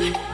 Welcome,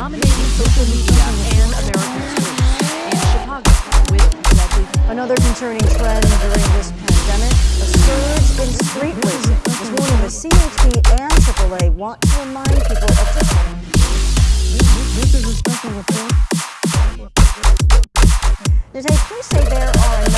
dominating social media and American. In Chicago, with deadly Another concerning trend during this pandemic, a surge in street racing. This morning, the CHP and AAA want to remind people of just... This is a special report. Police say there are